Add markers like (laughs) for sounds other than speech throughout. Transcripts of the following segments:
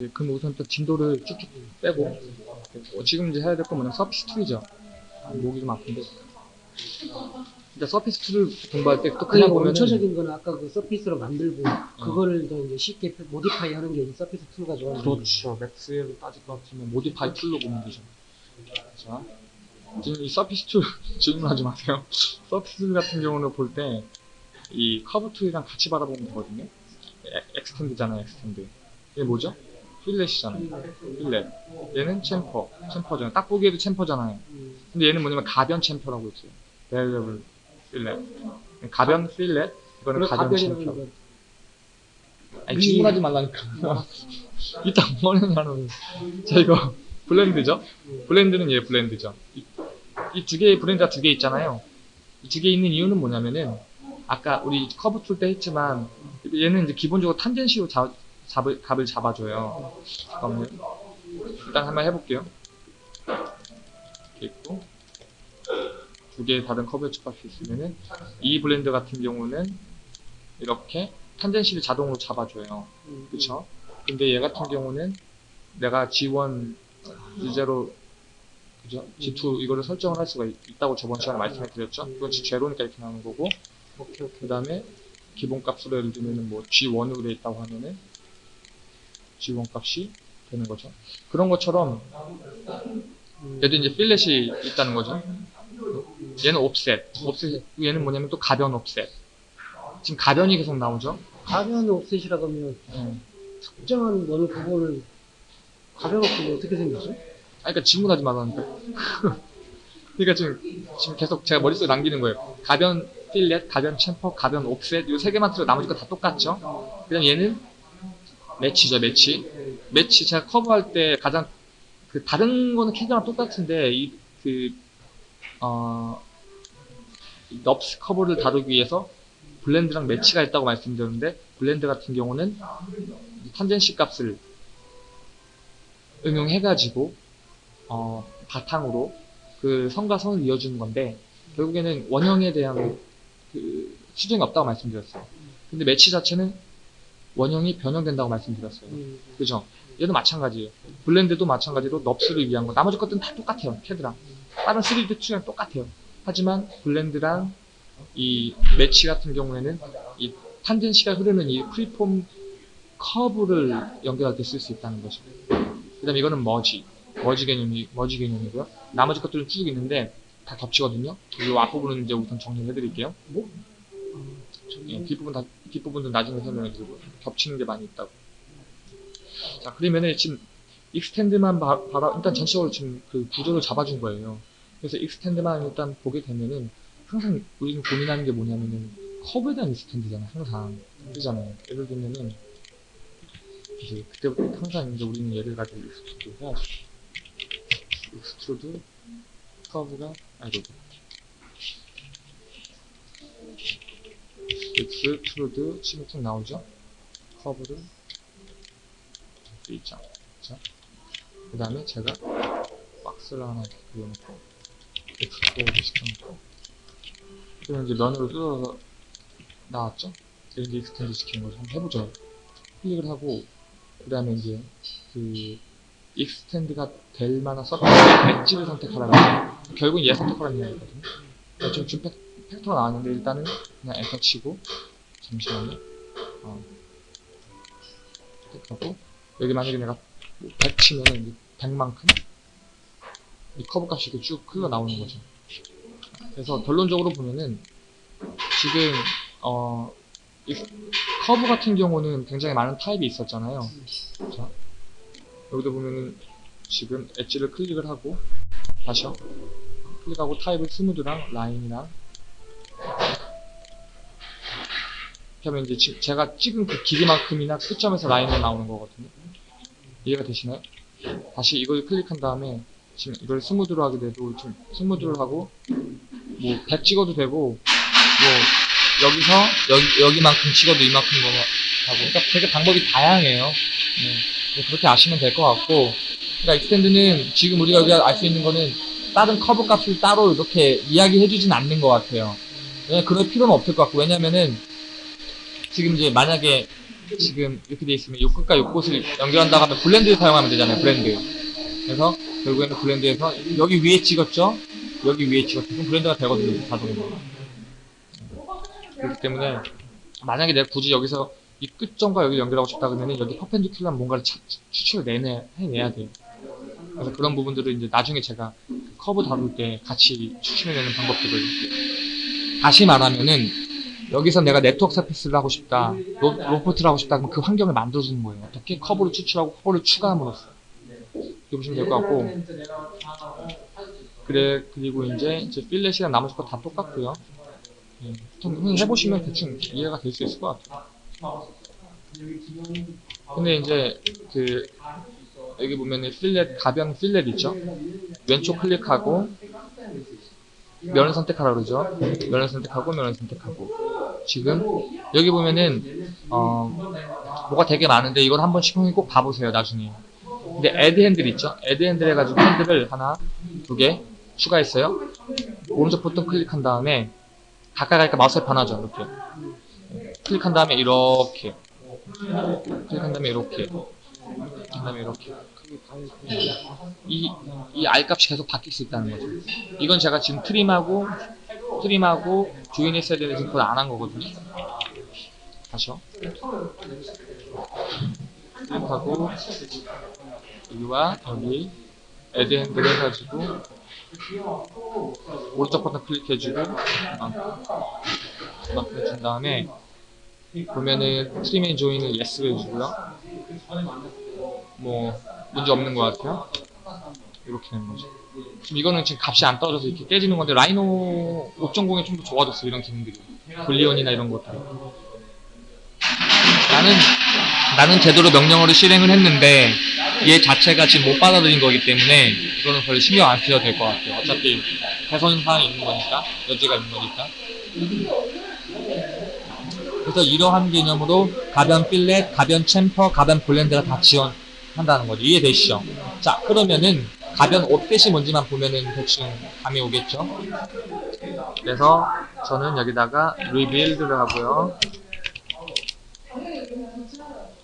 네, 그럼 우선 또 진도를 쭉쭉 빼고 어, 지금 이제 해야 될 건 뭐냐면 surface tool이죠. 목이 좀 아픈데. 진짜 surface tool을 공부할 때 또 그냥 보면은 원초적인 거는 아까 그 surface로 만들고 그거를 더 이제 쉽게 modify 하는 게 이 surface tool 가지고 그렇죠. 맥스로 따질 것 같으면 modify tool로 보면 되죠. 자 지금 이 surface tool (laughs) 질문하지 마세요. surface tool 같은 경우는 볼 때 이 커브 tool이랑 같이 바라보면 되거든요. 에- extend잖아요 extend 이게 뭐죠? fillet이잖아요 fillet 얘는 chamfer. chamfer잖아요 딱 보기에도 chamfer잖아요. 음, 근데 얘는 뭐냐면 가변 chamfer라고 있어요. variable fillet 가변 fillet 이거는 가변 chamfer. 건 아니 질문하지 말라니까. (laughs) 이따 뭐냐면 자 이거 blend죠? blend는 얘 blend죠. 이 두 개의 blend가 두 개 있잖아요. 이 두 개 있는 이유는 뭐냐면은 아까 우리 커브 tool 때 했지만 얘는 이제 기본적으로 tangency로 잡, 잡을, 값을 잡아줘요 잠깐만요 일단 한번 해볼게요 이렇게 있고 두 개의 다른 커브의 값이 있으면은 이 blend 같은 경우는 이렇게 tangency를 자동으로 잡아줘요 음, 그쵸? 근데 얘 같은 경우는 내가 G1, G0, 그죠? G2 이거를 설정을 할 수가 있, 다고 저번 시간에 말씀을 드렸죠? 그건 G0니까 이렇게 나오는 거고 그 다음에 기본 값으로 예를 들면 뭐 G1으로 돼 있다고 하면은 G1 값이 되는 거죠. 그런 것처럼 음, 얘도 이제 필렛이 있다는 거죠. 얘는 옵셋, 옵셋 얘는 뭐냐면 또 가변 옵셋. 지금 가변이 계속 나오죠. 가변 옵셋이라고 하면 음. 특정한 어느 부분을 가변 옵셋이 어떻게 생겼죠? 아, 그러니까 질문하지 말라니까. (laughs) 그러니까 지금, 지금 계속 제가 머릿속에 남기는 거예요. 가변 fillet, 가변 chamfer, 가변 offset, 이 세 개만 틀려 나머지 거 다 똑같죠? 그다음 얘는 match죠, match. 매치 제가 커브 할 때 가장 그 다른 거는 캐드랑 똑같은데 이그 어, 이 NURBS 커브를 다루기 위해서 blend랑 match가 있다고 말씀드렸는데 blend 같은 경우는 이 tangency 값을 응용해가지고 어, 바탕으로 그 선과 선을 이어주는 건데 결국에는 원형에 대한 그 수정이 없다고 말씀드렸어요. 근데 매치 자체는 원형이 변형된다고 말씀드렸어요. 음, 그죠? 얘도 마찬가지예요. blend도 마찬가지로 NURBS를 위한 거. 나머지 것들은 다 똑같아요. 캐드랑. 다른 3D 툴이랑 똑같아요. 하지만 blend랑 이 매치 같은 경우에는 이 tangency가 흐르는 이 freeform 커브를 연결할 때 쓸 수 있다는 거죠. 그 다음에 이거는 머지. 머지 개념이, 머지 개념이고요. 나머지 것들은 쭉 있는데 다 겹치거든요. 이 앞부분은 이제 우선 정리를 해드릴게요. 예, 뒷부분 다, 뒷부분도 나중에 설명해 드리고 겹치는 게 많이 있다고. 자, 그러면은 지금 extend만 바, 바라, 일단 전체적으로 지금 그 구조를 잡아준 거예요. 그래서 extend만 일단 보게 되면은 항상 우리는 고민하는 게 뭐냐면은 커브에 대한 extend잖아요, 항상. 그잖아요. 예를 들면은 이제 그때부터 항상 이제 우리는 예를 가지고 extrude 해야죠. extrude 커브가 아이고 extrude 툭 나오죠? 커브를 이렇게 있죠. 그 다음에 제가 박스를 하나 이렇게 그려놓고 extrude 시켜놓고 그러면 이제 면으로 뜯어서 나왔죠? 이제 extend 시키는 거죠. 한번 해보죠. 클릭을 하고 그 다음에 이제 그 extend가 될 만한 서비스 엣지를 선택하라는 거예요. 결국 얘 선택하라는 이야기거든요. 네, 지금 준 fac- factor가 나왔는데 일단은 그냥 엔터 치고 잠시만요. 어. 하고 여기 만약에 내가 뭐100 치면은 이제 100만큼 이 커브 값이 이렇게 쭉 흘러 나오는 거죠. 그래서 결론적으로 보면은 지금 어, 이 커브 같은 경우는 굉장히 많은 타입이 있었잖아요. 자, 여기도 보면은 지금 엣지를 클릭을 하고 다시요. 클릭하고 타입을 smooth랑 라인이랑 하면 이제 지- 제가 찍은 그 길이만큼이나 끝점에서 라인이 나오는 거거든요. 이해가 되시나요? 다시 이걸 클릭한 다음에 지금 이걸 smooth로 하게 돼도 지금 smooth를 하고 뭐 100 찍어도 되고 뭐 여기서 여기, 여기만큼 찍어도 이만큼 뭐 하고 그러니까 되게 방법이 다양해요. 네. 네, 그렇게 아시면 될 것 같고 그러니까 extend는 지금 우리가 여기가 알수 있는 거는 다른 커브 값을 따로 이렇게 이야기해 주진 않는 것 같아요. 왜 그럴 필요는 없을 것 같고 왜냐면은 지금 이제 만약에 지금 이렇게 돼 있으면 요 끝과 요 끝을 연결한다고 하면 blend 사용하면 되잖아요. blend. 그래서 결국에는 blend에서 여기 위에 찍었죠? 여기 위에 찍었죠? 그럼 blend가 되거든요. 자동으로. 그렇기 때문에 만약에 내가 굳이 여기서 이 끝점과 여기 연결하고 싶다 그러면 여기 perpendicular한 뭔가를 찾- 추출을 내내, 해내야 돼요. 그래서 그런 부분들을 이제 나중에 제가 커브 다룰 때 같이 추출해내는 방법들을 다시 말하면은 여기서 내가 network surface를 하고 싶다 로, loft를 하고 싶다 그러면 그 환경을 만들어주는 거예요. 어떻게 커브를 추출하고 커브를 추가함으로써. 이렇게 보시면 될 것 같고. 그래 그리고 이제 이제 fillet이랑 나머지 거 다 똑같고요. 예, 보통 해보시면 대충 이해가 될 수 있을 것 같아요. 근데 이제 그 여기 보면은 필렛 가변 필렛 있죠? 왼쪽 클릭하고 면을 선택하라 그러죠? 면을 선택하고 면을 선택하고 지금 여기 보면은 어 뭐가 되게 많은데 이걸 한번 시공이 꼭 봐보세요 나중에. 근데 애드 핸들 있죠? 애드 핸들 해가지고 핸들을 하나 두 개 추가했어요. 오른쪽 버튼 클릭한 다음에 가까이 가니까 마우스에 변하죠 이렇게. 클릭한 다음에 이렇게. 클릭한 다음에 이렇게. 그 다음에 이렇게. 이, 이 R값이 계속 바뀔 수 있다는 거죠. 이건 제가 지금 트림하고, 트림하고 조인했어야 되는데 지금 그걸 안 한 거거든요. 다시요. 트림하고, 여기와 여기, 애드 핸들 해가지고, 오른쪽 버튼 클릭해주고, 이만큼 해준 다음에, 보면은 and join을 yes를 해주고요. 뭐, 문제 없는 것 같아요. 이렇게 되는 거죠. 지금 이거는 지금 값이 안 떨어져서 이렇게 깨지는 건데 Rhino 5.0이 좀 더 좋아졌어 이런 기능들이 Boolean이나 이런 것들 나는 나는 제대로 명령어를 실행을 했는데 얘 자체가 지금 못 받아들인 거기 때문에 이거는 별로 신경 안 쓰셔도 될 것 같아요 어차피 개선 사항이 있는 거니까 여지가 있는 거니까 그래서 이러한 개념으로 가변 fillet, 가변 chamfer, 가변 blend가 다 지원한다는 거죠. 이해되시죠? 자, 그러면은 가변 offset이 뭔지만 보면은 대충 감이 오겠죠? 그래서 저는 여기다가 rebuild를 하고요.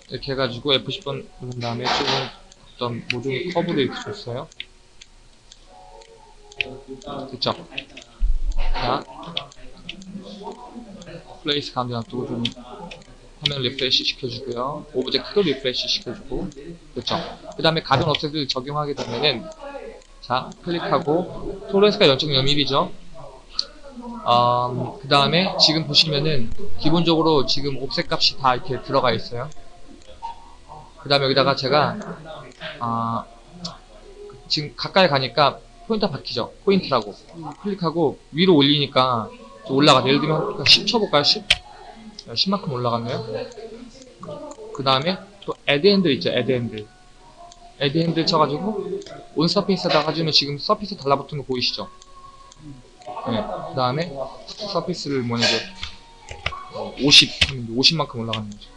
이렇게 해가지고 F10번 누른 다음에 조금 어떤 모종의 커브를 이렇게 줬어요. 됐죠? 자, place 가운데 놔두고 좀 화면 refresh 시켜주고요. object도 refresh 시켜주고 그렇죠. 그 다음에 가변 offset을 적용하게 되면은 자 클릭하고 tolerance가 0.01이죠. 음, 그 다음에 지금 보시면은 기본적으로 지금 offset 값이 다 이렇게 들어가 있어요. 그 다음에 여기다가 제가 아, 지금 가까이 가니까 포인터 바뀌죠. 포인트라고 클릭하고 위로 올리니까 좀 올라가죠. 예를 들면 10 쳐볼까요? 10? 10만큼 올라갔네요. 그 다음에 또 add handle 있죠. add handle. add handle 쳐가지고 on surface에다가 해주면 지금 surface 달라붙은 거 보이시죠? 네. 그 다음에 surface를 뭐냐고 50 하면 50만큼 올라가는 거죠.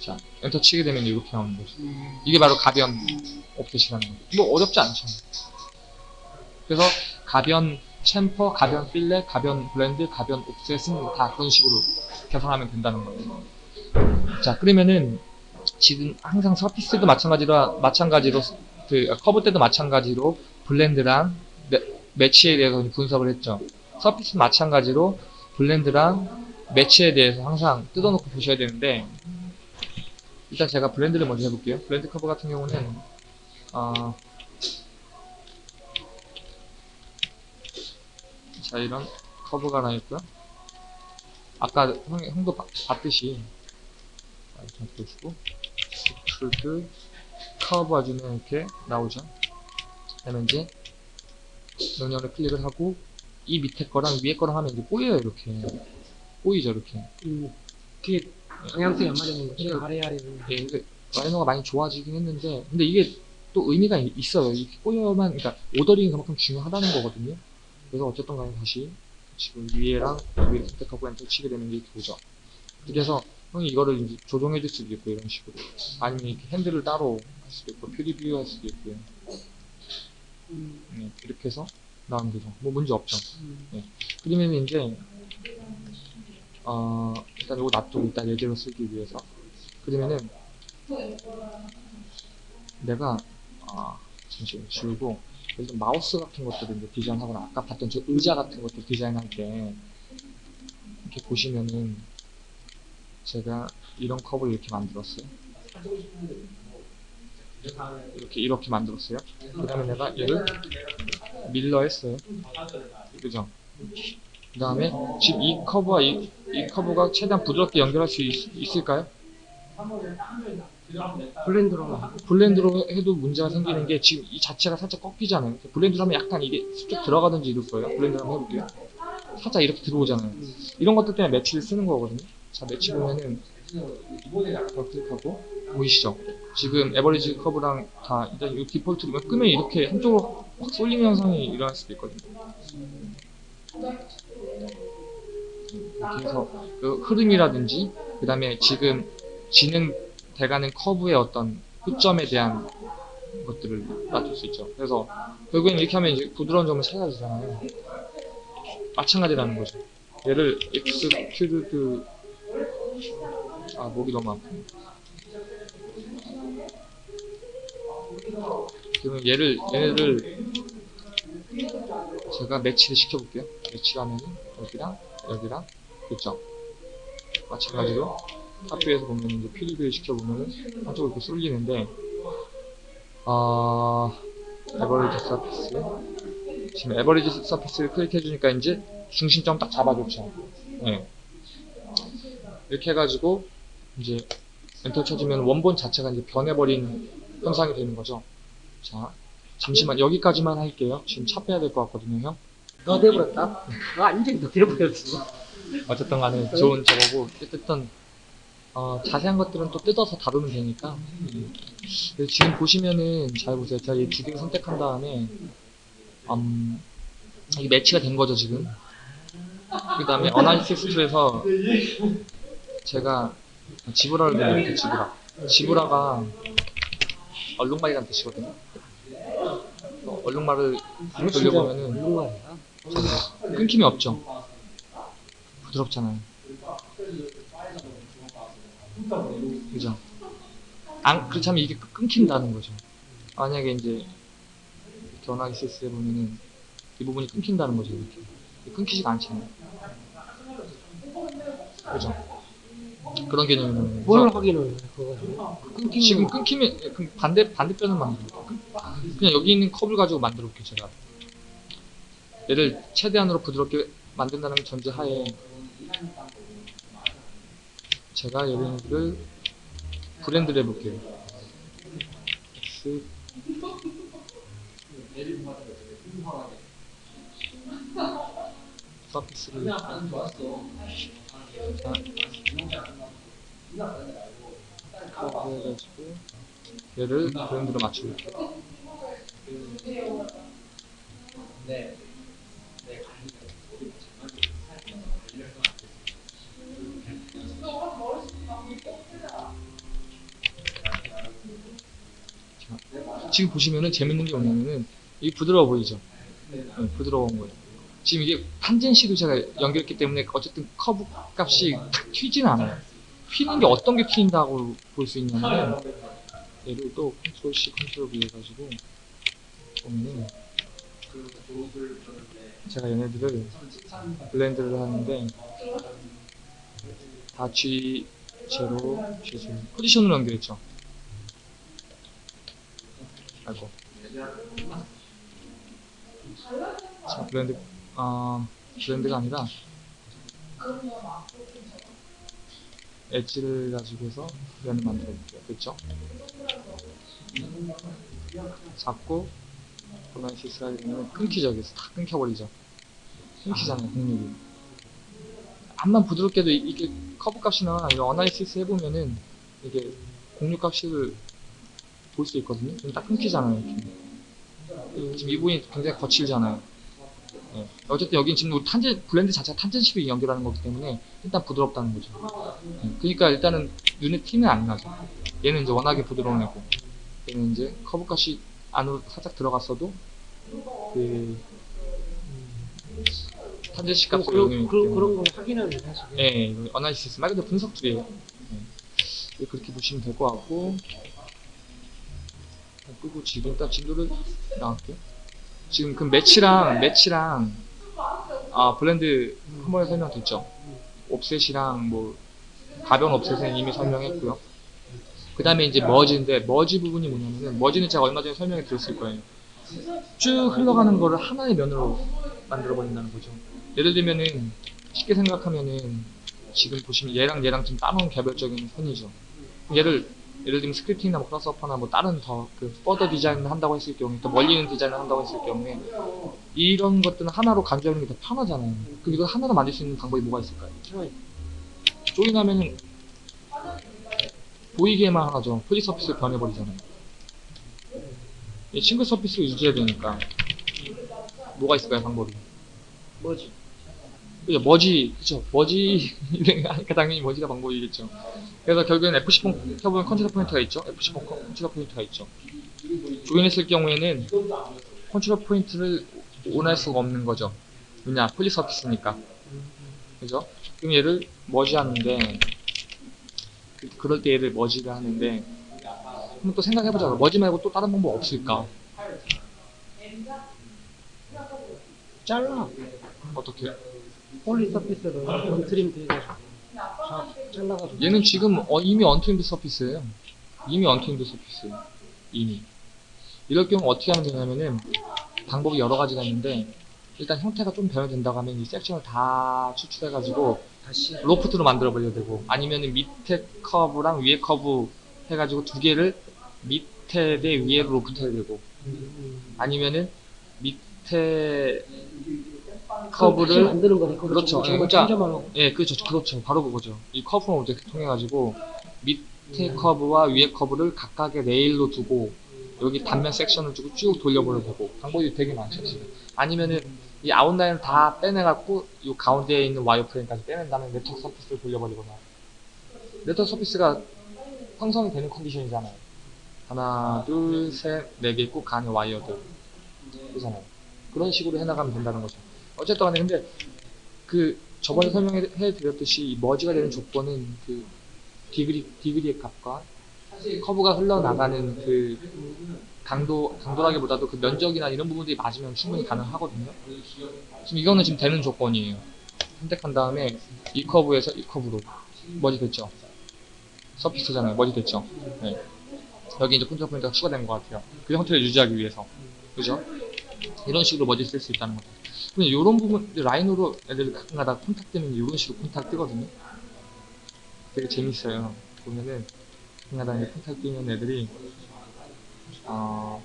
자, 엔터 치게 되면 이렇게 나오는 거죠. 이게 바로 가변 offset이라는 거죠. 뭐 어렵지 않죠. 그래서 가변 chamfer, 가변 fillet, 가변 blend, 가변 offset은 다 그런 식으로 개선하면 된다는 거예요. 자, 그러면은 지금 항상 surface도 마찬가지로 마찬가지로 그 커브 때도 마찬가지로 blend랑 매, match에 대해서 분석을 했죠. surface 마찬가지로 blend랑 match에 대해서 항상 뜯어놓고 보셔야 되는데 일단 제가 blend를 먼저 해볼게요. blend curve 같은 경우는 어, 자 이런 커브가 하나 있고요 아까 형, 형도 봐- 봤듯이 자, 이렇게 보시고 extrude curve 아주는 이렇게 나오죠 그다음에 이제 명령을 클릭을 하고 이 밑에 거랑 위에 거랑 하면 이제 꼬여요 이렇게 꼬이죠 이렇게 음, 그게 방향성이 안 맞는 거지. 네. 아래 아래. 예, Rhino가 많이 좋아지긴 했는데 근데 이게 또 의미가 이- 있어요 이렇게 꼬여만 그러니까 ordering이 그만큼 중요하다는 거거든요 그래서 어쨌든 간에 다시 지금 위에랑 위를 선택하고 엔터 치게 되면 이렇게 오죠. 그래서 형이 이거를 이제 조정해 줄 수도 있고 이런 식으로 아니면 이렇게 핸들을 따로 할 수도 있고 preview 할 수도 있고요. 음, 네, 이렇게 해서 나오면 되죠. 뭐 문제 없죠. 음. 그러면 이제 어, 일단 이거 놔두고 일단 예제로 쓰기 위해서. 그러면은, 내가, 아, 잠시만 지우고, 일단 마우스 같은 것들을 이제 디자인하거나, 아까 봤던 저 의자 같은 것들 디자인할 때, 이렇게 보시면은, 제가 이런 컵을 이렇게 만들었어요. 이렇게, 이렇게 만들었어요. 그 다음에 내가 얘를 밀러 했어요. 그죠? 그 다음에 지금 이 커브와 이, 이 커브가 최대한 부드럽게 연결할 수 있, 을까요 blend로 blend로 해도 문제가 생기는 게 지금 이 자체가 살짝 꺾이잖아요. blend로 하면 약간 이게 쑥 들어가든지 이럴 거예요. blend로 한번 해볼게요. 살짝 이렇게 들어오잖아요. 이런 것들 때문에 match를 쓰는 거거든요. 자, 매치 보면은 더 클릭하고 보이시죠? 지금 average curve랑 다 일단 이 default로 끄면 이렇게 한쪽으로 확 쏠리는 현상이 일어날 수도 있거든요. 해서 그 흐름이라든지 그 다음에 지금 진행돼가는 커브의 어떤 끝점에 대한 것들을 맞출 수 있죠. 그래서 결국엔 이렇게 하면 이제 부드러운 점을 찾아야 되잖아요. 마찬가지라는 거죠. 얘를 엑스큐드 아 목이 너무 아프네. 그러면 얘를 얘를 제가 match를 시켜볼게요. match하면은 여기랑 여기랑 그죠? 마찬가지로 학교에서 보면 이제 필드를 시켜보면은 한쪽으로 이렇게 쏠리는데 아 average surface 지금 average surface를 클릭해주니까 이제 중심점 딱 잡아줬죠. 네. 이렇게 해가지고 이제 엔터 쳐주면 원본 자체가 이제 변해버린 현상이 되는 거죠. 자, 잠시만 여기까지만 할게요. 지금 차 빼야 될 것 같거든요, 형. 너 돼버렸다. 너 완전히 너 돼버렸어. 어쨌든 간에 좋은 저거고 어쨌든 어, 자세한 것들은 또 뜯어서 다루면 되니까 음. 지금 보시면은 잘 보세요 제가 이 두 개를 선택한 다음에 음, 이 매치가 된 거죠 지금 그 다음에 어나리시스 툴에서 제가 지브라를 넣을게요 지브라 지브라가 얼룩말이란 뜻이거든요 어, 얼룩말을 돌려보면은 얼룩말이야. 끊김이 없죠 부드럽잖아요 그죠? 안, 그렇다면 이게 끊긴다는 거죠. 만약에 이제 견하기시스에 보면은 이 부분이 끊긴다는 거죠. 이렇게. 끊기지가 않잖아요. 그죠? 그런 개념이면 뭘 확인을 해, 그거. 끊기는 지금 거. 끊기면 그럼 반대 반대편을 만들어. 그냥 여기 있는 컵을 가지고 만들어 볼게요 제가. 얘를 최대한으로 부드럽게 만든다는 전제하에 제가 여기를 브랜드를 해볼게요. 자, 커브 해가지고 얘를 브랜드로 맞춰볼게요. 지금 보시면은 재밌는 게 뭐냐면은 이게 부드러워 보이죠? 네, 부드러운 거예요. 지금 이게 tangency로 제가 연결했기 때문에 어쨌든 커브 값이 탁 튀지는 않아요. 튀는 게 어떤 게 튀는다고 볼 수 있냐면 얘를 또 control C control V 해가지고 보면은 제가 얘네들을 blend를 하는데 다 G 제로 G 제로 포지션으로 연결했죠. 아이고. 자, 블렌드, 아, 블렌드가 아니라, 엣지를 가지고 해서 블렌드 만들어 볼게요. 됐죠? 잡고, 보나시스가 되면 끊기죠. 여기서 다 끊겨버리죠. 끊기잖아요, 공력이. 암만 부드럽게도 이- 이게 커브 값이나 이런 어나리시스 해보면은 이게 곡률 값을 볼 수 있거든요. 지금 딱 끊기잖아요. 이렇게. 이- 지금 이 부분이 굉장히 거칠잖아요. 예. 어쨌든 여긴 지금 우리 tangent blend 자체가 tangent식이 연결하는 거기 때문에 일단 부드럽다는 거죠. 예. 그러니까 일단은 눈에 티는 안 나죠. 얘는 이제 워낙에 부드러운 애고 얘는 이제 커브 값이 안으로 살짝 들어갔어도 그 그런, 값을 이용했기 그런, 그런 걸 확인하는 사실. 예, 이거 analysis 말 그대로 분석 툴이에요. 예. 그렇게 보시면 될 것 같고 끄고 지금 딱 진도를 나갈게요. 지금 그 match랑 match랑 아 blend 한 번에 설명됐죠. offset이랑 뭐 가벼운 offset은 이미 설명했고요. 그 다음에 이제 머지인데 머지 부분이 뭐냐면은 머지는 제가 얼마 전에 설명해 드렸을 거예요. 쭉 흘러가는 거를 하나의 면으로 만들어 버린다는 거죠. 예를 들면은 쉽게 생각하면은 지금 보시면 얘랑 얘랑 좀 따놓은 개별적인 선이죠. 얘를 예를 들면 scripting이나 뭐 Grasshopper나 뭐 다른 더 그 further design을 한다고 했을 경우에 더 멀리 있는 디자인을 한다고 했을 경우에 이런 것들은 하나로 간주하는 게 더 편하잖아요. 그럼 이걸 하나로 만들 수 있는 방법이 뭐가 있을까요? join하면은 보이게만 하죠. polysurface를 변해버리잖아요. 이 single surface를 유지해야 되니까 뭐가 있을까요 방법이? 뭐지? 그죠 머지 그죠 머지 (laughs) 하니까 당연히 merge가 방법이겠죠. 그래서 결국엔 F10 켜보면 컨트롤 포인트가 있죠. F10 컨트롤 포인트가 있죠. join했을 경우에는 컨트롤 포인트를 원할 수가 없는 거죠. 왜냐 polysurface니까. 그죠? 그럼 얘를 머지 하는데 그- 그럴 때 얘를 머지를 하는데 한번 또 생각해보자. 머지 말고 또 다른 방법 없을까? 잘라. 어떻게? polysurface를 untrim 돼가지고. 자, 잘라가지고. 얘는 지금 어, 이미 untrimmed surface예요. 이미 untrimmed surface. 이미. 이럴 경우 어떻게 하면 되냐면은 방법이 여러 가지가 있는데 일단 형태가 좀 변화된다고 하면 이 섹션을 다 추출해가지고 다시. loft로 만들어 버려야 되고 아니면은 밑에 커브랑 위에 커브 해가지고 두 개를 밑에 대 위에 로프트 해야 되고 음, 아니면은 밑에 커브를 만드는 거네. 그렇죠. 예, 그러니까. 예, 그렇죠. 그렇죠. 바로 그거죠. 이 커브 모드 통해 가지고 밑에 커브와 위에 커브를 각각의 레일로 두고 여기 단면 섹션을 주고 쭉 돌려버려도 되고 방법이 되게 많죠 지금. 아니면은 이 아웃라인을 다 빼내갖고 이 가운데에 있는 와이어 프레임까지 빼낸 다음에 network surface를 돌려버리거나 network surface가 형성이 되는 컨디션이잖아요. 하나, 둘, 셋, 네 개 꼭 가는 와이어들 그잖아요. 그런 식으로 해나가면 된다는 거죠. 어쨌든 간에 근데 그 저번에 설명해 드렸듯이 이 merge가 되는 조건은 그 degree degree의 값과 커브가 흘러나가는 그 강도 강도라기보다도 그 면적이나 이런 부분들이 맞으면 충분히 가능하거든요. 지금 이거는 지금 되는 조건이에요. 선택한 다음에 이 커브에서 이 커브로 merge 됐죠. surface잖아요. merge 됐죠. 네. 여기 이제 컨트롤 포인트가 추가된 것 같아요. 그 형태를 유지하기 위해서. 그죠? 이런 식으로 머지 쓸 수 있다는 거죠. 근데 이런 부분 라인으로 애들 가끔가다 콘탁 뜨면 이런 식으로 콘탁 뜨거든요. 되게 재밌어요. 보면은 가끔가다 콘탁 뜨면 애들이 어,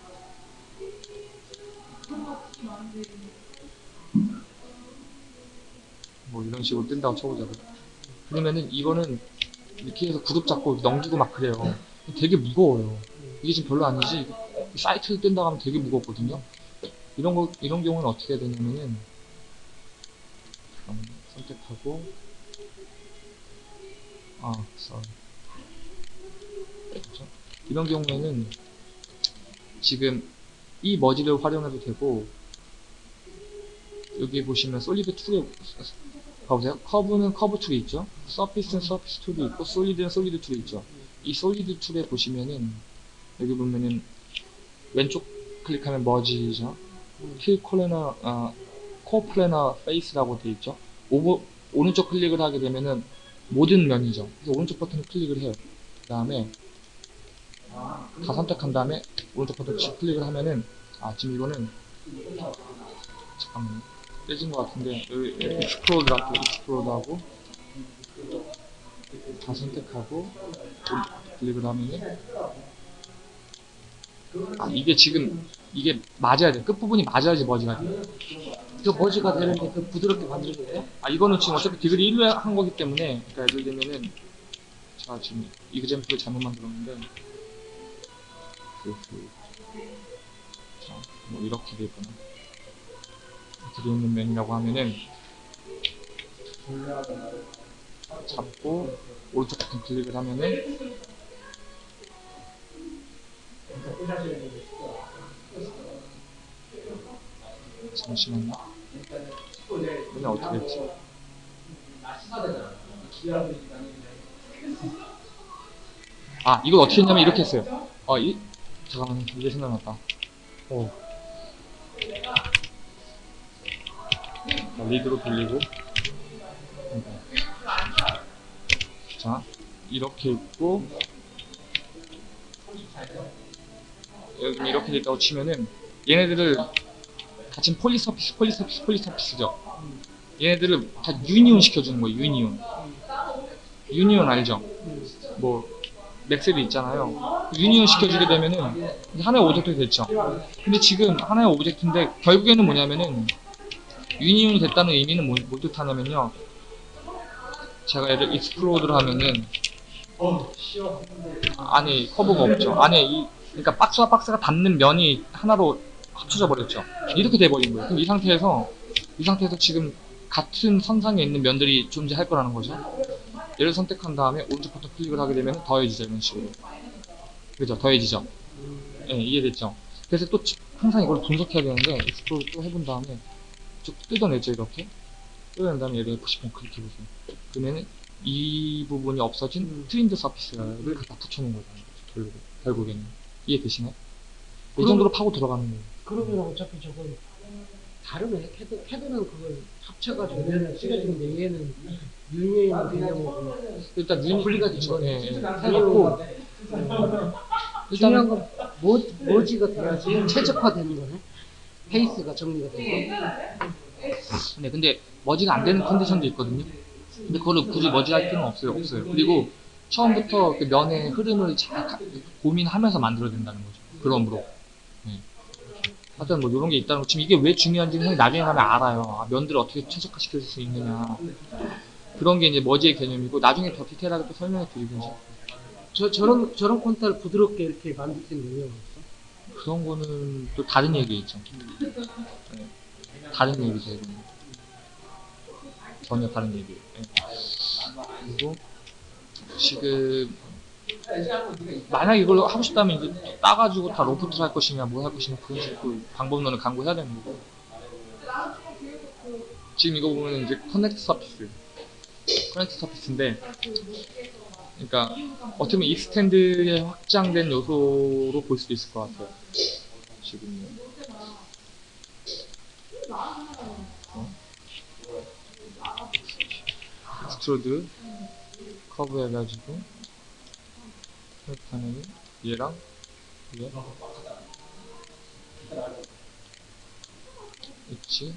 뭐 이런 식으로 뜬다고 쳐보자고요. 그러면은 이거는 이렇게 해서 그룹 잡고 넘기고 막 그래요. 되게 무거워요. 이게 지금 별로 아니지 사이트를 뜬다고 하면 되게 무겁거든요. 이런 거 이런 경우는 어떻게 되냐면은 음, 선택하고 아, sorry. 그렇죠? 이런 경우에는 지금 이 머지를 활용해도 되고 여기 보시면 solid tool에 봐보세요. curve는 curve tool이 있죠. surface는 surface tool이 있고 solid는 solid tool이 있죠. 이 solid tool에 보시면은 여기 보면은 왼쪽 클릭하면 머지죠. 킬 coplanar 어, coplanar face라고 되어 있죠. 오버, 오른쪽 클릭을 하게 되면은 모든 면이죠. 그래서 오른쪽 버튼을 클릭을 해요. 그 다음에 다 선택한 다음에 오른쪽 버튼 치 클릭을 하면은 아 지금 이거는 잠깐만요. 떼진 것 같은데 여기 explode 할게요. explode 하고 다 선택하고 클릭을 하면은 아 이게 지금 이게 맞아야 돼. 끝부분이 맞아야지 merge가 돼. 그 merge가 되는데 그 부드럽게 만드는 거예요? 아 이거는 지금 어차피 degree 1로 한 거기 때문에 그러니까 예를 들면은 제가 지금 이그젠플을 잘못 만들었는데 자, 뭐 이렇게 되거나 이렇게 돼 있는 면이라고 하면은 잡고 오른쪽 버튼 클릭을 하면은 잠시만요. 그냥 어떻게 했지? 아 이걸 어떻게 했냐면 이렇게 했어요. 어, 이, 잠깐만 이제 생각났다. 어. 자, redo로 돌리고. 자 이렇게 있고 여기 이렇게 됐다고 치면은 얘네들을 다 지금 polysurface polysurface polysurface죠. 얘네들을 다 union 시켜주는 거예요 union. union 알죠? 뭐 맥셀이 있잖아요. union 시켜주게 되면은 하나의 object가 됐죠. 근데 지금 하나의 object인데 결국에는 뭐냐면은 union이 됐다는 의미는 뭐, 뭐 뜻하냐면요. 제가 얘를 explode를 하면은 안에 커브가 없죠. 안에 이 그러니까 박스와 박스가 닿는 면이 하나로 합쳐져 버렸죠. 이렇게 돼버린 거예요. 그럼 이 상태에서 이 상태에서 지금 같은 선상에 있는 면들이 존재할 거라는 거죠. 얘를 선택한 다음에 오른쪽 버튼 클릭을 하게 되면 더해지죠 이런 식으로. 그죠? 더해지죠? 예 이해됐죠? 그래서 또 지- 항상 이걸 분석해야 되는데 explode 또 해본 다음에 쭉 뜯어내죠 이렇게. 뜯어낸 다음에 얘를 F10번 클릭해보세요. 그러면은 이 부분이 없어진 trimmed surface를 갖다 붙여놓은 결국, 결국에는 이해되시나요? 이 정도로 파고 들어가는 거예요 그러면 어차피 저건 다르네. 캐드, 캐드는 그걸 합쳐가지고 면을 씌워주는데 얘는 union 개념으로 일단 유니 분리가 된 거네. 예, 예. 해놓고 중요한 건 뭐, merge가 돼야지 최적화되는 거네. face가 정리가 되고. 네, 근데 merge가 안 되는 컨디션도 있거든요. 근데 그거를 굳이 머지할 필요는 없어요, 없어요. 그리고 처음부터 그 면의 흐름을 잘 가- 고민하면서 만들어야 된다는 거죠. 그럼으로. 네. 하여튼 뭐 이런 게 있다는 거. 지금 이게 왜 중요한지는 형이 나중에 가면 알아요. 아, 면들을 어떻게 최적화시킬 수 있느냐. 그런 게 이제 머지의 개념이고 나중에 더 디테일하게 또 설명해 드리든지. 저, 저런, 저런 콘타를 부드럽게 이렇게 만들 수 있는 능력이 없어. 그런 거는 또 다른 얘기겠죠. 네. 다른 얘기죠, 이거는. 전혀 다른 얘기예요. 네. 그리고 지금 만약 이걸 하고 싶다면 이제 따가지고 다 loft를 할 것이냐 뭐할 것이냐 그런 식으로 방법론을 강구해야 되는 거고. 지금 이거 보면 이제 connect surface connect surface인데 그러니까 어떻게 보면 extend의 확장된 요소로 볼 수도 있을 것 같아요. 지금. 어? extrude 커브 해가지고 이렇게? 얘랑? 얘 엣지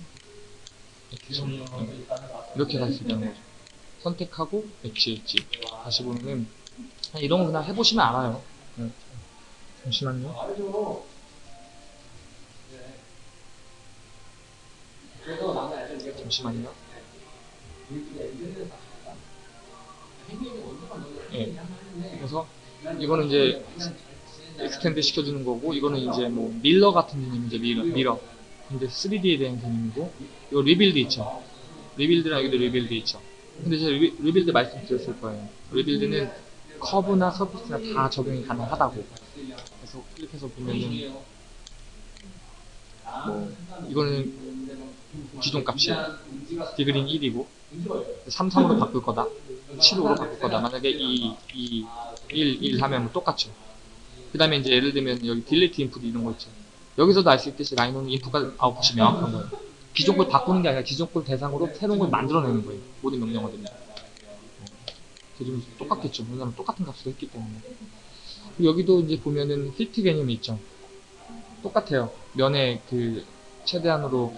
엣지 네. 이렇게 갈수 있다는 거죠. 선택하고 엣지 엣지. 다시 보면은 이런 거 그냥 해보시면 알아요. 네. 잠시만요. 잠시만요 예. 그래서 이거는 이제 extend 시켜주는 거고 이거는 이제 뭐 mirror 같은 개념이죠 mirror mirror. 근데 3D에 대한 개념이고 이거 rebuild 있죠. rebuild랑 여기도 rebuild 있죠. 근데 제가 rebuil, rebuild 말씀드렸을 거예요. rebuild는 커브나 surface나 다 적용이 가능하다고. 그래서 클릭해서 보면은 뭐 이거는 기존 값이에요 degree 1이고. 3, 3으로 바꿀 거다 7으로 바꿀 거다. 만약에 2, 2, 1, 1 하면 뭐 똑같죠. 그 다음에 이제 예를 들면 여기 delete input 이런 거 있죠. 여기서도 알 수 있듯이 라이노는 인풋과 아웃풋이 명확한 거예요. 기존 걸 바꾸는 게 아니라 기존 걸 대상으로 새로운 걸 만들어내는 거예요. 모든 명령어들이. 지금 똑같겠죠. 왜냐면 똑같은 값으로 했기 때문에. 여기도 이제 보면은 fit 개념이 있죠. 똑같아요. 면의 그 최대한으로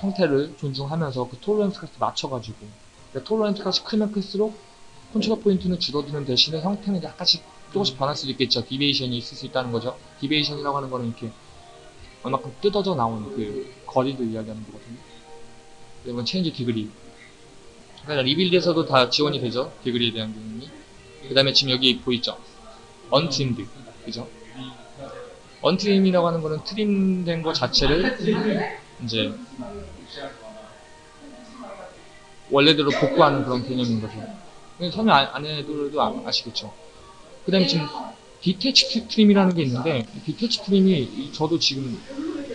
형태를 존중하면서 그 tolerance 값을 맞춰가지고 tolerance 값이 크면 클수록 컨트롤 포인트는 줄어드는 대신에 형태는 약간씩 조금씩 변할 수도 있겠죠. deviation이 있을 수 있다는 거죠. deviation이라고 하는 거는 이렇게 얼마큼 뜯어져 나온 그 거리를 이야기하는 거거든요. 이건 change degree. 그러니까 rebuild에서도 다 지원이 되죠. degree에 대한 개념이. 그 다음에 지금 여기 보이죠? untrimmed. 그죠? untrim이라고 하는 거는 trim된 거 자체를 이제 원래대로 복구하는 그런 개념인 거죠. 참여 아, 안, 해도 아, 아시겠죠. 그 다음에 지금 detach trim이라는 게 있는데 detach trim이 저도 지금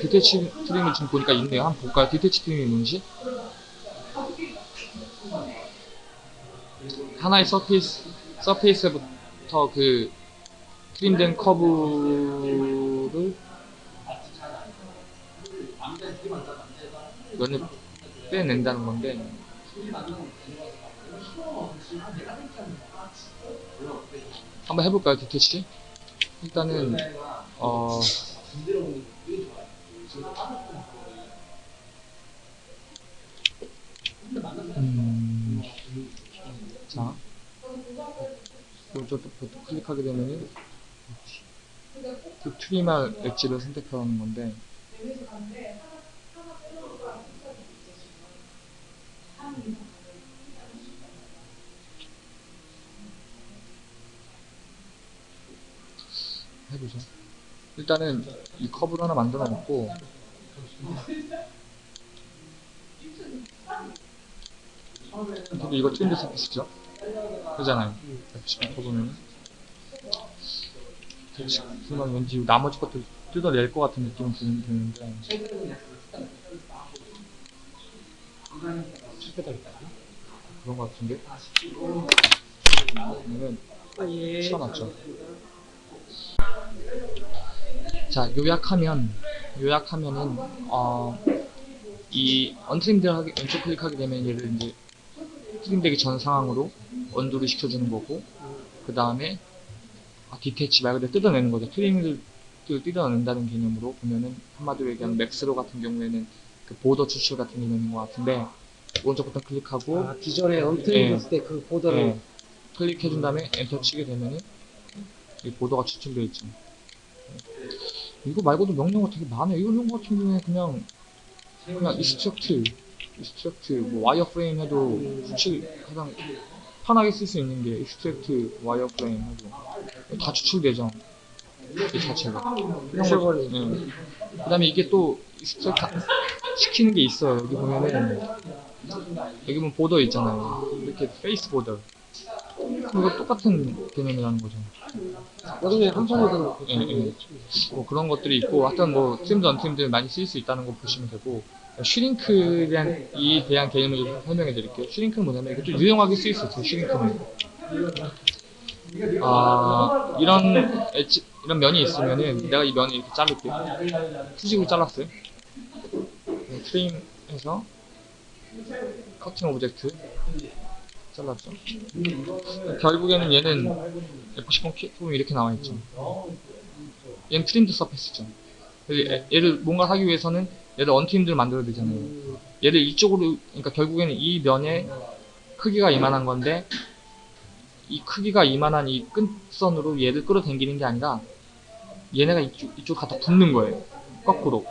detach trim을 지금 보니까 있네요. 한번 볼까요? detach trim이 뭔지? 하나의 surface, surface부터 그 trim된 커브를 면을 빼낸다는 건데 한번 해볼까요, detach? 일단은 어 음, 자 버튼 클릭하게 되면은 그 트리마 엣지를 선택하는 건데 해보죠. 일단은 이 커브를 하나 만들어 놓고 근데 이거 트렌드 서비스죠? 그잖아요. F10 보면은 그만 왠지 나머지 것들 뜯어낼 것 같은 느낌은 드는- 드는데 그런 것 같은데 그러면 아, 예. 치워놨죠. 자, 요약하면, 요약하면은, 어, 이 untrimmed 하게, 왼쪽 클릭하게 되면 얘를 이제 trim되기 전 상황으로 undo를 시켜주는 거고, 그 다음에, 아, detach 말 그대로 뜯어내는 거죠. trim을 뜯어낸다는 개념으로 보면은, 한마디로 얘기하면 맥스로 같은 경우에는 그 border 추출 같은 개념인 것 같은데, 오른쪽 버튼 클릭하고, 아, 기존에 untrim 예. 했을 때그 border를 예, 클릭해준 다음에 엔터 치게 되면은 이 border가 추출되어 있죠. 이거 말고도 명령어 되게 많아요. 이런 거 같은 경우에 그냥 그냥 extract, extract, 뭐 wireframe 해도 추출 가장 편하게 쓸 수 있는 게 extract wireframe 해도 다 추출되죠. 이 자체가. 미쳐버리고. 예. 그다음에 이게 또 extract 시키는 게 있어요. 여기 보면은 여기 보면 border 있잖아요. 이렇게 face border. 이거 똑같은 개념이라는 거죠. 나중에 한 번에 더 예, 예. 뭐 그런 것들이 있고 하여튼 뭐 trimmed untrimmed 많이 쓸수 있다는 거 보시면 되고 shrink에 대한 이 대한 개념을 좀 설명해 드릴게요. shrink는 뭐냐면 좀 유용하게 쓰일 수 있어요. shrink는 아 이런 엣지, 이런 면이 있으면은 내가 이 면을 이렇게 자를게요. 수직으로 잘랐어요. 네, trim해서 cutting object 잘랐죠. 결국에는 얘는 F10 키 보면 이렇게 나와 있죠. 얘는 trimmed surface죠. 얘를 뭔가 하기 위해서는 얘를 untrimmed를 만들어야 되잖아요. 얘를 이쪽으로, 그러니까 결국에는 이 면의 크기가 이만한 건데, 이 크기가 이만한 이 끝선으로 얘를 끌어당기는 게 아니라, 얘네가 이쪽, 이쪽 갖다 붙는 거예요. 거꾸로.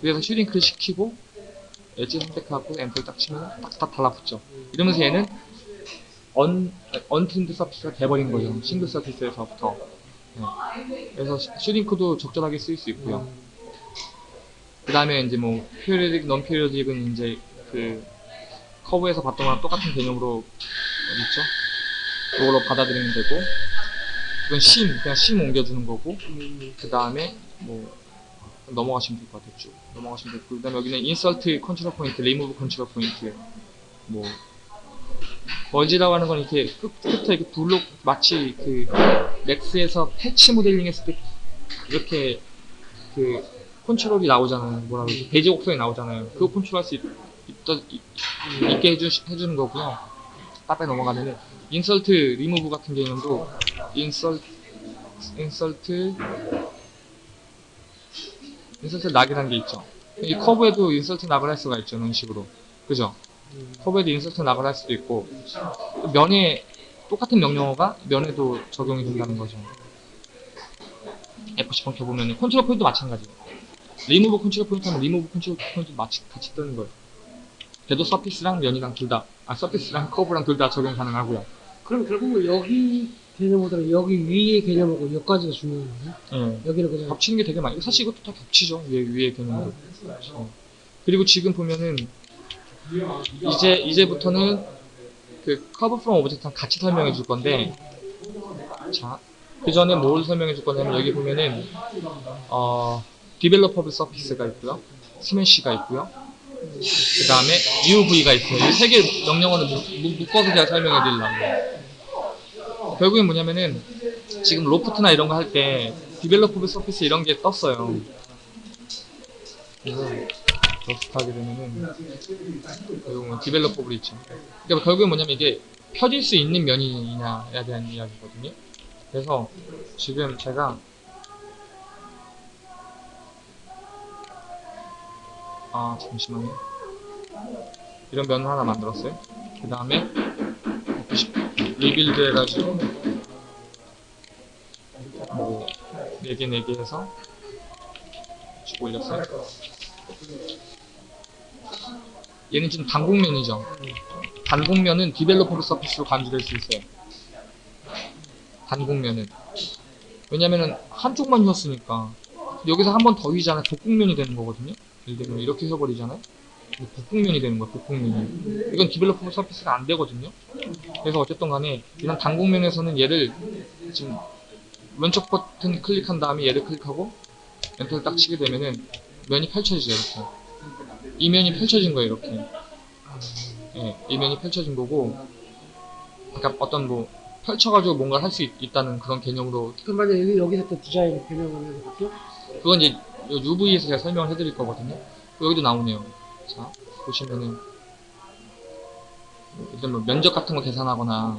그래서 shrink를 시키고, 엣지 선택하고 엔터를 딱 치면 딱딱 달라붙죠. 이러면서 얘는 un, untrimmed surface가 돼버린 거죠. single surface에서부터. 네. 그래서 shr- shrink도 적절하게 쓸 수 있고요. 그 다음에 이제 뭐, 피리오딕, non 피리오딕은 이제 그, 커브에서 봤던 거랑 똑같은 개념으로, 있죠? 그걸로 받아들이면 되고, 이건 seam, 그냥 seam 옮겨주는 거고, 그 다음에 뭐, 넘어가시면 될 것 같아요. 쭉. 넘어가시면 되고, 그 다음에 여기는 인설트 컨트롤 포인트, 리무브 컨트롤 포인트, 뭐, merge라고 하는 건 이렇게 끝, 끝에 이렇게 블록, 마치 그, Max에서 patch modeling 했을 때, 이렇게, 그, 컨트롤이 나오잖아요. 뭐라 그러지? Bezier 곡선이 나오잖아요. 그거 컨트롤할 수 있게 해주, 해주는 거고요. 앞에 넘어가면은, 인설트, 리무브 같은 개념도, insert, insert, insert knot이라는 게 있죠. 이 커브에도 insert knot을 할 수가 있죠. 이런 식으로. 그죠? 커브에도 insert knot을 할 수도 있고, 면에, 똑같은 명령어가 면에도 적용이 된다는 거죠. F10 켜보면 control point 마찬가지. 리무브 컨트롤 포인트 하면 리무브 컨트롤 포인트 마치 같이 뜨는 거예요. 걔도 surface랑 면이랑 둘 다, 아, surface랑 커브랑 둘 다 적용 가능하고요. 그럼 결국은 여기 개념보다는 여기 위의 개념하고 여기까지가 중요한 거예요. 예. 여기는 그냥 겹치는 게 되게 많아요. 사실 이것도 다 겹치죠. 위에, 위에 개념도. 어. 그리고 지금 보면은, 이제, 이제부터는 그 curve from object랑 같이 설명해 줄 건데, 자, 그 전에 뭘 설명해 줄 거냐면, 여기 보면은, 어, developable surface가 있고요. smash가 있고요. 그 다음에 UV가 있어요. 이 세개 묶- 묶어서 제가 설명해 드리려고. 결국엔 뭐냐면은 지금 loft나 이런 거 할 때 developable surface 이런 게 떴어요. 그래서 러스트 하게 되면은 결국은 developable 있죠. 그러니까 결국엔 뭐냐면 이게 펴질 수 있는 면이냐에 대한 이야기거든요. 그래서 지금 제가 아 잠시만요. 이런 면을 하나 만들었어요. 그 다음에 rebuild 해가지고 뭐 4개 4개 해서 쭉 올렸어요. 얘는 좀 단곡면이죠. 단곡면은 developable surface로 간주될 수 있어요. 단곡면은 왜냐면은 한쪽만 휘었으니까 여기서 한 번 더 휘잖아요. 복곡면이 되는 거거든요. 예를 들면 이렇게 휘어버리잖아요. 복곡면이 되는 거야. 복곡면이. 이건 developable surface가 안 되거든요. 그래서 어쨌든 간에 이런 단곡면에서는 얘를 지금 왼쪽 버튼 클릭한 다음에 얘를 클릭하고 엔터를 딱 치게 되면은 면이 펼쳐지죠 이렇게 이 면이 펼쳐진 거예요 이렇게. 예, 이 면이 펼쳐진 거고 그러니까 어떤 뭐 펼쳐가지고 뭔가 할수 있다는 그런 개념으로. 그럼 만약 여기 여기서 또 디자인 변형을 해볼게요. 그건 이제 요 UV에서 제가 설명을 해드릴 거거든요. 여기도 나오네요. 자 보시면은 일단 뭐 면적 같은 거 계산하거나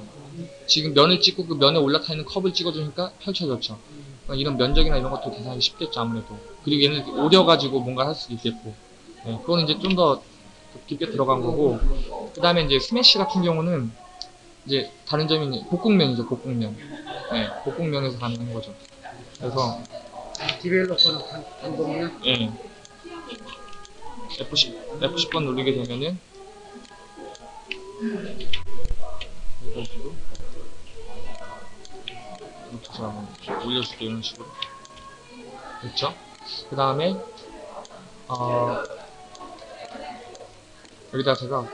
지금 면을 찍고 그 면에 올라타 있는 컵을 찍어주니까 펼쳐졌죠. 그러니까 이런 면적이나 이런 것도 계산하기 쉽겠죠 아무래도. 그리고 얘는 오려가지고 뭔가 할 수도 있겠고 네, 그거는 이제 좀 더 깊게 들어간 거고 그 다음에 이제 스매시 같은 경우는 이제 다른 점이 복국면이죠 복국면 네, 복국면에서 가능한 거죠 그래서 디벨로퍼는 단- 단독면. 예. F10, F10번 누르게 되면은 해가지고 이렇게 한번 올려줄게요 이런 식으로 됐죠? 그 다음에 어 여기다 제가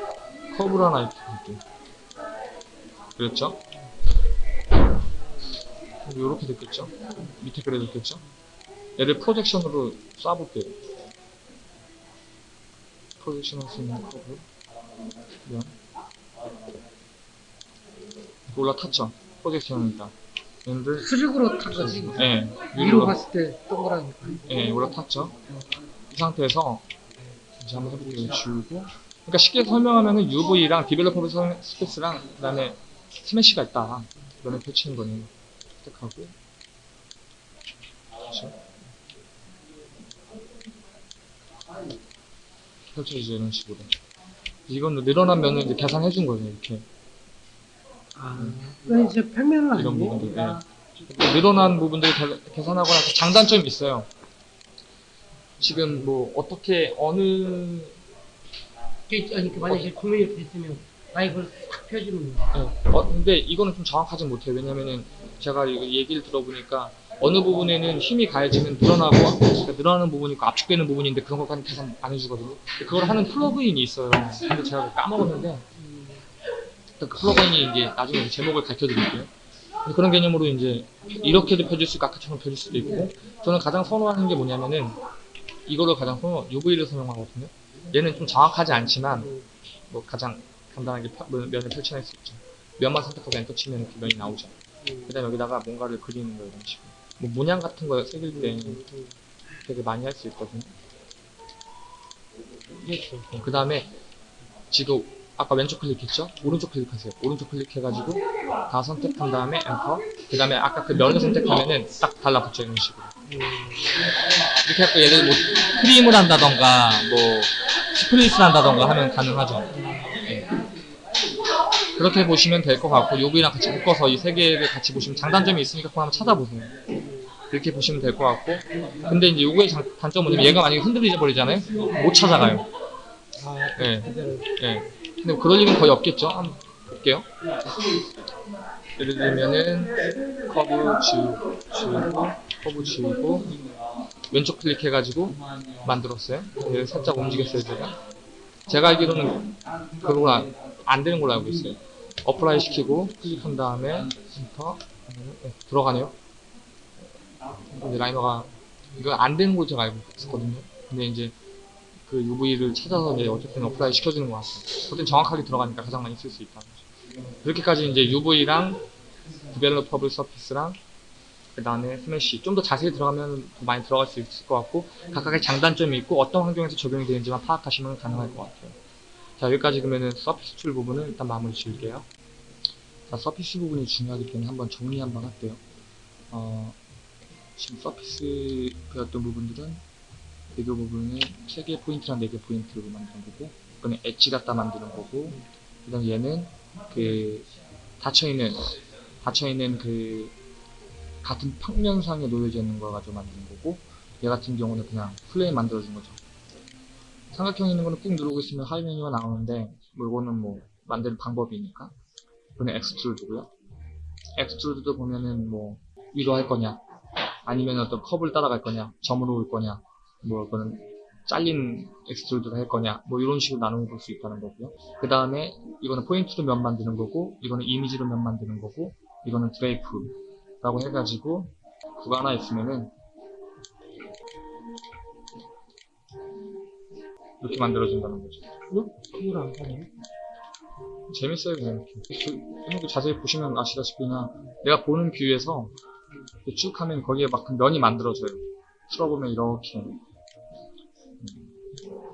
커브를 하나 이렇게 볼게요 그랬죠? 이렇게 됐겠죠? 밑에 그래 됐겠죠? 얘를 프로젝션으로 쏴볼게요. projection 할 수 있는 커브. 면. 이거 올라탔죠? projection이니까. 얘를, 수직으로 탄 거지. 예, 위로 봤을 때 동그라니까. 예, 올라탔죠? 이 상태에서, 이제 한번 해볼게요. 지우고. 그러니까 쉽게 설명하면은 UV랑 developable surface랑, 그 다음에 smash가 있다. 면을 펼치는 거는. 선택하고. 그렇죠? 펼쳐지죠 이런 식으로 이건 늘어난 면을 이제 계산해 준 거예요 이렇게 아, 이건 이제 평면은 이런. 부분들 예. 늘어난 부분들 계- 계산하거나 그 장단점이 있어요 지금 뭐 어떻게 어느 이게- 아니 그 만약에 구면이 이렇게 됐으면 나 이걸 확 펴주는 거야. 예. 어, 근데 이거는 좀 정확하진 못해요 왜냐면은 제가 얘기를 들어보니까 어느 부분에는 힘이 가해지면 늘어나고 그러니까 늘어나는 부분이 있고 압축되는 부분이 있는데 그런 것까지 계산 안 해주거든요 그걸 하는 plug-in이 있어요 근데 제가 까먹었는데 음, 그 plug-in이 이제 나중에 제목을 가르쳐 드릴게요. 그런 개념으로 이제 이렇게도 펴질 수 있고 아까처럼 펴질 수도 있고 저는 가장 선호하는 게 뭐냐면은 이거를 가장 선호 UV를 사용하거든요. 얘는 좀 정확하지 않지만 뭐 가장 간단하게 펴- 면- 면을 펼쳐낼 수 있죠. 면만 선택하고 엔터 치면 이렇게 면이 나오죠. 음, 그 다음에 여기다가 뭔가를 그리는 거예요 이런 식으로. 뭐 문양 같은 거 새길 때. 되게 많이 할 수 있거든요. 그 다음에 지금 아까 왼쪽 클릭했죠? 오른쪽 클릭하세요. 오른쪽 클릭해가지고 다 선택한 다음에 엔터. 그 다음에 아까 그 면을 선택하면은 딱 달라붙죠 이런 식으로. 음, 이렇게 해서 예를 뭐 크림을 한다던가 뭐 스프레이스를 한다던가 하면 가능하죠. 예. 그렇게 보시면 될 것 같고 요거랑 같이 묶어서 이 세 개를 같이 보시면 장단점이 있으니까 그거 한번 찾아보세요. 그렇게 보시면 될 것 같고 근데 이제 요거의 장, 단점은 얘가 만약에 흔들려 버리잖아요. 못 찾아가요. 아, 예. 예. 근데 그럴 일은 거의 없겠죠? 한번 볼게요. 예를 들면은 커브 지우고, 지우고, 커브 지우고, 왼쪽 클릭해가지고 만들었어요. 얘를 살짝 움직였어요, 제가. 제가 알기로는 그거가 안, 안 되는 걸로 알고 있어요. apply 시키고, 클릭한 다음에, 엔터, 네, 들어가네요. 근데 Rhino가, 이거 안 되는 걸로 제가 알고 있었거든요. 근데 이제 그 UV를 찾아서 이제 어쨌든 apply 시켜주는 것 같아요. 어쨌든 정확하게 들어가니까 가장 많이 쓸 수 있다. 그렇게까지 이제 UV랑 developable surface랑 그 다음에 smash. 좀 더 자세히 들어가면 더 많이 들어갈 수 있을 것 같고 각각의 장단점이 있고 어떤 환경에서 적용이 되는지만 파악하시면 가능할 것 같아요. 자 여기까지 그러면은 surface tool 부분을 일단 마무리 지을게요. 자 surface 부분이 중요하기 때문에 한번 정리 한번 할게요. 어, 지금 surface 배웠던 부분들은 배교 부분을 3개 포인트랑 4개 포인트로 만드는 거고 이거는 엣지 갖다 만드는 거고 그 다음 얘는 그 닫혀있는 닫혀있는 그 같은 평면상에 놓여져 있는 걸 가지고 만드는 거고 얘 같은 경우는 그냥 plane 만들어준 거죠. 삼각형 있는 거는 꾹 누르고 있으면 하위 메뉴가 나오는데 뭐 이거는 뭐 만드는 방법이니까. 이거는 extrude고요. extrude도 보면은 뭐 위로 할 거냐 아니면 어떤 커브를 따라갈 거냐 점으로 올 거냐 뭐 이거는 잘린 extrude를 할 거냐 뭐 이런 식으로 나누어 볼 수 있다는 거고요. 그 다음에 이거는 포인트로 면 만드는 거고 이거는 이미지로 면 만드는 거고 이거는 drape 라고 해가지고 그거 하나 있으면은 이렇게 만들어준다는 거죠 응? 그걸 안 가네. 재밌어요 그냥 이렇게. 자세히 보시면 아시다시피 그냥 내가 보는 view에서 쭉 하면 거기에 막 면이 만들어져요. 풀어보면 이렇게. 음,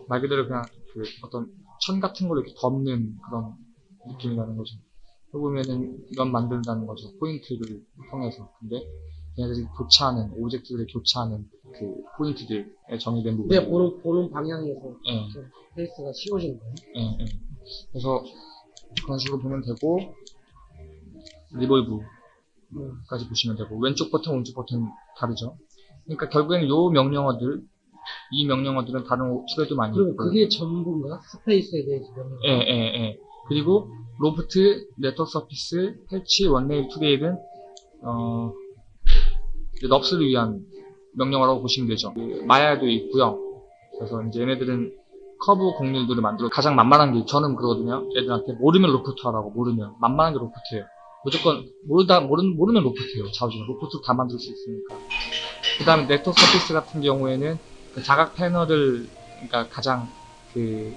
말 그대로 그냥 그 어떤 천 같은 걸 이렇게 덮는 그런 느낌이 나는 거죠 그러고 보면은 면 만든다는 거죠 포인트를 통해서 근데 얘네들이 교차하는 object들을 교차하는 그 포인트들에 정의된 부분 내 보는 보는 방향에서 예. face가 씌워지는 거예요. 예, 예. 그래서 그런 식으로 보면 되고 revolve까지 음. 보시면 되고 왼쪽 버튼 오른쪽 버튼 다르죠 그러니까 결국에는 요 명령어들 이 명령어들은 다른 오- tool에도 많이 있고요 그게 전부인가? surface에 대해서 명령. 예, 예, 예. 그리고 loft, network surface, patch, one rail, two rail은 어, 이제 NURBS를 위한 명령어라고 보시면 되죠. 그 마야도 있고요. 그래서 이제 얘네들은 커브 곡률들을 만들어 가장 만만한 게 저는 그러거든요. 애들한테 모르면 로프트 하라고 모르면 만만한 게 loft예요. 무조건 모르다 모르, 모르면 loft예요. 자우지는 로프트 다 만들 수 있으니까. 그 다음에 network surface 같은 경우에는 그 사각 패널을 그러니까 가장 그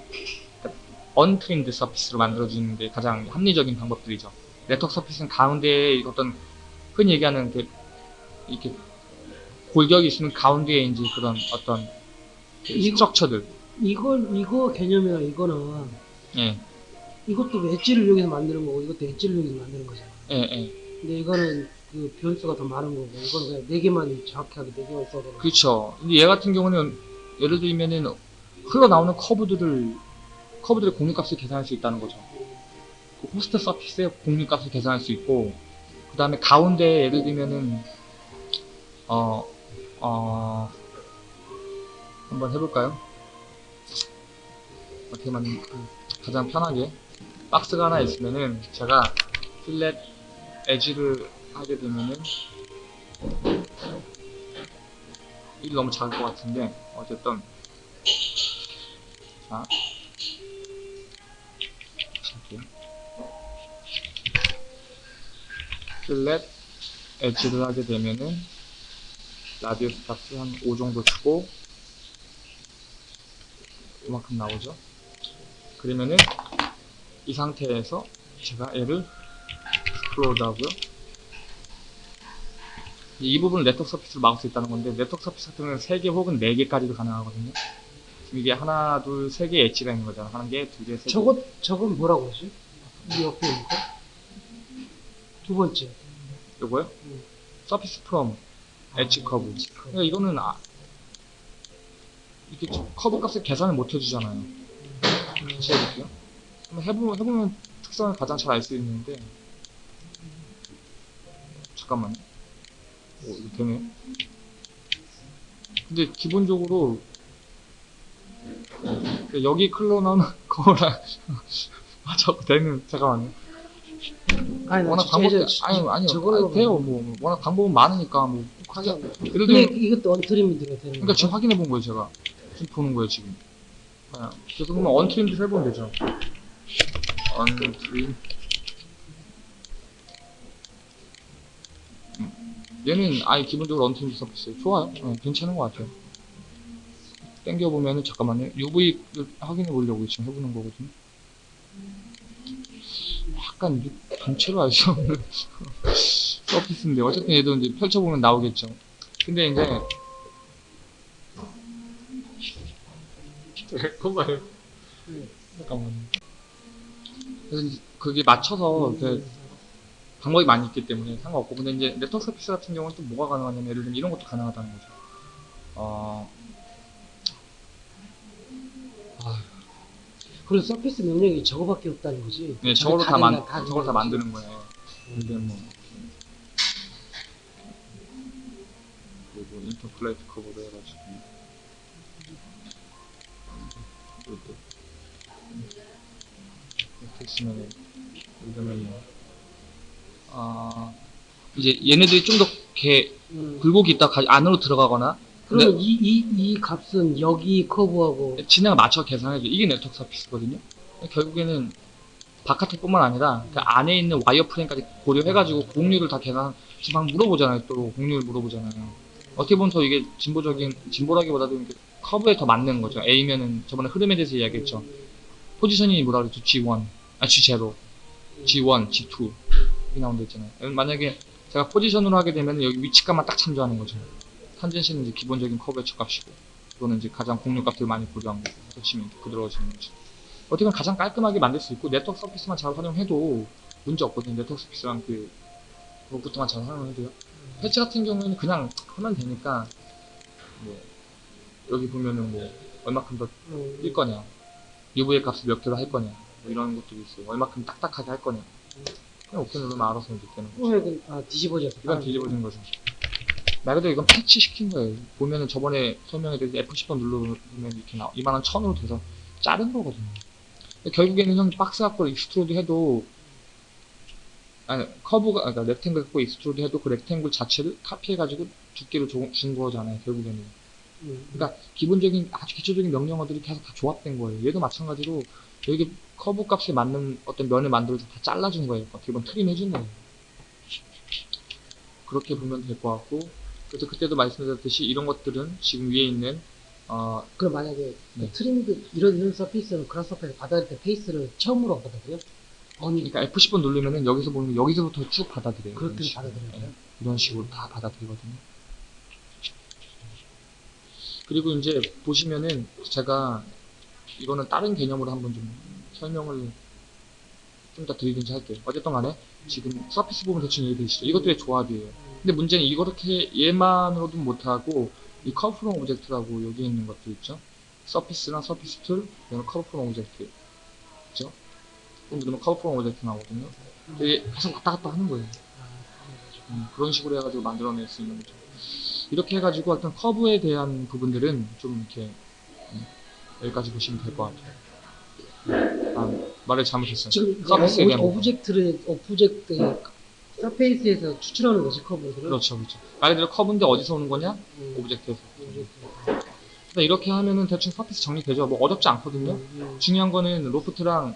untrimmed surface로 만들어주는 게 가장 합리적인 방법들이죠. network surface는 가운데에 어떤 흔히 얘기하는 그 이렇게 골격이 있으면 가운데에 이제 그런 어떤 그 이거- structure들 이걸 이거 개념이랑 이거는 예, 이것도 엣지를 이용해서 만드는 거고 이것도 엣지를 이용해서 만드는 거잖아. 예, 예. 근데 이거는 그 변수가 더 많은 거고 이거는 그냥 네 개만 정확하게 네 개만 써도 그렇죠. 근데 얘 같은 경우는 예를 들면은 흘러 나오는 커브들을 커브들의 공유값을 계산할 수 있다는 거죠. 그 호스트 서피스의 공유값을 계산할 수 있고 그 다음에 가운데 예를 들면은 어, 어, 한번 해볼까요? 어떻게 만 가장 편하게 박스가 하나 있으면은 제가 필렛 에지를 하게 되면은 이게 너무 작을 것 같은데 어쨌든 자 필렛 엣지를 하게 되면은 radius 값을 한5 정도 주고 이만큼 나오죠 그러면은 이 상태에서 제가 얘를 explode 하고요 이 부분을 network surface로 막을 수 있다는 건데 network surface 같은 경우는 3개 혹은 4개까지도 가능하거든요 이게 하나, 둘, 세 개 엣지가 있는 거잖아 한 개, 두 개. 저것 저건 뭐라고 그러지? 이 옆에 있는 거? 두 번째. 요거요? 음. surface from edge curve. 그러니까 이거는 아, 이렇게 저- 커브 값을 계산을 못 해주잖아요. 다시 해볼게요. 한번 해보면, 해보면 특성을 가장 잘 알 수 있는데. 잠깐만요. 오 이거 되네 근데 기본적으로 그 여기 클로 나오는 거랑 아 자꾸 되는 잠깐만요 아니 나 워낙 방법이 아니 아니요. 저걸로 아니, 돼요 뭐. 워낙 방법은 많으니까 뭐. 하자. 예를 들면 이것도 언트림이 들어야 되는 그러니까? 지금 확인해 본 거예요 제가. 지금 보는 거예요 지금. 아, 그래서 그러면 언트림도 해보면 되죠. 언트림 음, 얘는 아예 기본적으로 언트림 서비스 좋아요. 어, 괜찮은 것 같아요. 땡겨보면은 잠깐만요. UV를 확인해 보려고 지금 해보는 거거든요. 약간 유- 전체로 알 수 없는 (laughs) 서피스인데 어쨌든 얘도 이제 펼쳐보면 나오겠죠. 근데 이제 (laughs) 잠깐만요. 잠깐만요. 그래서 그게 맞춰서 그 방법이 많이 있기 때문에 상관없고 근데 이제 네트워크 서피스 같은 경우는 또 뭐가 가능하냐면 예를 들면 이런 것도 가능하다는 거죠. 어, 그리고 서피스 명령이 저거밖에 없다는 거지. 네, 저걸로 다, 만, 다 저걸 다 만드는 거예요. 들면 뭐 그리고 인터플레이트 커버로 해가지고 이것도 이렇게 쓰면 들면 뭐 아, 이제 얘네들이 좀더 이렇게 음. 굴곡이 있다 가 안으로 들어가거나 그러면 이, 이, 이 값은 여기 커브하고 진행을 맞춰 계산해줘. 이게 네트워크 서피스거든요. 결국에는 바깥에뿐만 아니라 그 안에 있는 와이어 프레임까지 고려해가지고 공률을 다 계산. 지금 막 물어보잖아요. 또 공률 물어보잖아요. 어떻게 보면 더 이게 진보적인 진보라기보다도 커브에 더 맞는 거죠. A면은 저번에 흐름에 대해서 이야기했죠. 포지션이 뭐라 그랬죠? G1, 아 G0, G1, G2 이렇게 나온다 했잖아요. 만약에 제가 포지션으로 하게 되면 여기 위치값만 딱 참조하는 거죠. 탄젠시는 이제 기본적인 커브의 값이고 이거는 이제 가장 공률 값을 많이 고려한 거고 치면 이렇게 부드러워지는 거죠. 어떻게 보면 가장 깔끔하게 만들 수 있고 네트워크 서피스만 잘 활용해도 문제 없거든요. 네트워크 서피스랑 그 그것부터만 잘 활용해도요. 패치 같은 경우에는 그냥 하면 되니까 뭐 여기 보면은 뭐 얼마큼 더뛸 음, 거냐, UV의 값을 몇 개로 할 거냐, 뭐 이런 것들이 있어요. 얼마큼 딱딱하게 할 거냐. 그냥 오픈 누르면 알아서 이제 되는 거죠. 아, 뒤집어졌어. 이건 뒤집어진 거죠. 말 그대로 이건 patch 시킨 거예요. 보면은 저번에 설명해드린 F10번 누르면 이렇게 나 이만한 천으로 돼서 자른 거거든요. 결국에는 형 박스 갖고 extrude 해도 아니 커브가 그러니까 rectangle 갖고 extrude 해도 그 rectangle 자체를 카피해가지고 두께로 줘- 준 거잖아요. 결국에는. 음, 그러니까 기본적인 아주 기초적인 명령어들이 계속 다 조합된 거예요. 얘도 마찬가지로 여기 커브 값에 맞는 어떤 면을 만들어서 다 잘라준 거예요. 보면 trim 해준 거예요. 그렇게 보면 될 것 같고 그래서 그때도 말씀드렸듯이 이런 것들은 지금 위에 있는 어, 그럼 만약에 네. trimmed 이런 이런 surface는 Grasshopper에서 받아들일 때 face를 처음으로 받아들여요? 아니 그러니까 F10번 누르면은 여기서 보면 여기서부터 쭉 받아들여요. 그렇게. 받아들여요? 예, 이런 식으로 다 받아들이거든요. 그리고 이제 보시면은 제가 이거는 다른 개념으로 한번 좀 설명을 좀 더 드리든지 할게요. 어쨌든 간에 지금 surface 부분 대충 이해되시죠? 이것들의 조합이에요. 근데 문제는 이렇게 얘만으로도 못하고 이 curve from object라고 여기 있는 것들 있죠? surface나 surface tool, 그다음에 curve from object? 그럼 누르면 curve from object 나오거든요. 이게 계속 왔다 갔다 하는 거예요. 음, 그런 식으로 해가지고 만들어낼 수 있는 거죠. 이렇게 해가지고 어떤 커브에 대한 부분들은 좀 이렇게 음, 여기까지 보시면 될 것 같아요. 아, 말을 잘못했어요. 지금 이제 surface에 대한. object를 object surface에서 추출하는 거지 커브들은. 그렇죠, 그렇죠. 말 그대로 커브인데 어디서 오는 거냐? 음, object에서. object. 그러니까 이렇게 하면은 대충 surface 정리되죠. 뭐 어렵지 않거든요. 음, 중요한 거는 loft랑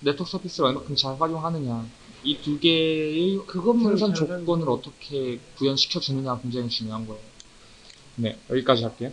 네트워크 서피스를 얼마큼 잘 활용하느냐. 이 두 개의 생산 잘 조건을 어떻게 구현시켜 주느냐가 굉장히 중요한 거예요. 네, 여기까지 할게요.